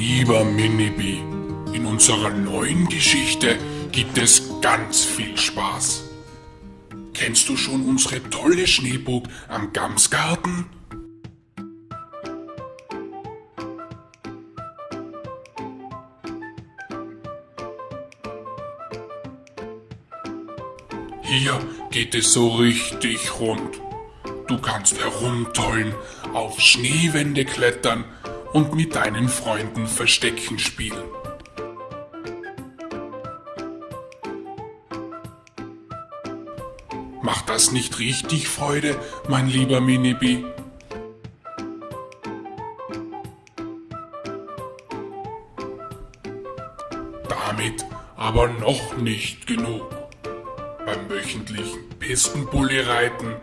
Lieber Minibi, in unserer neuen Geschichte gibt es ganz viel Spaß. Kennst du schon unsere tolle Schneeburg am Gamsgarten? Hier geht es so richtig rund. Du kannst herumtollen, auf Schneewände klettern und mit deinen Freunden Verstecken spielen. Macht das nicht richtig Freude, mein lieber Minibi? Damit aber noch nicht genug. Beim wöchentlichen Pistenbully-Reiten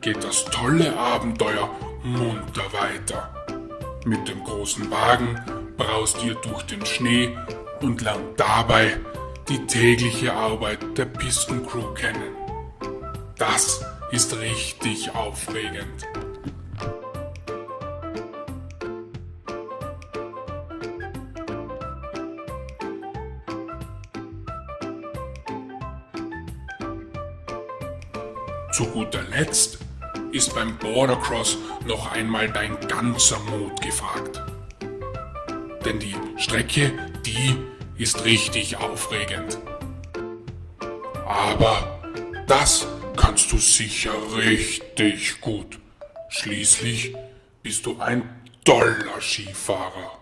geht das tolle Abenteuer munter weiter. Mit dem großen Wagen braust ihr durch den Schnee und lernt dabei die tägliche Arbeit der Pistencrew kennen. Das ist richtig aufregend. Zu guter Letzt ist beim Bordercross noch einmal dein ganzer Mut gefragt. Denn die Strecke, die ist richtig aufregend. Aber das kannst du sicher richtig gut. Schließlich bist du ein toller Skifahrer.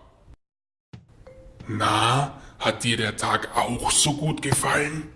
Na, hat dir der Tag auch so gut gefallen?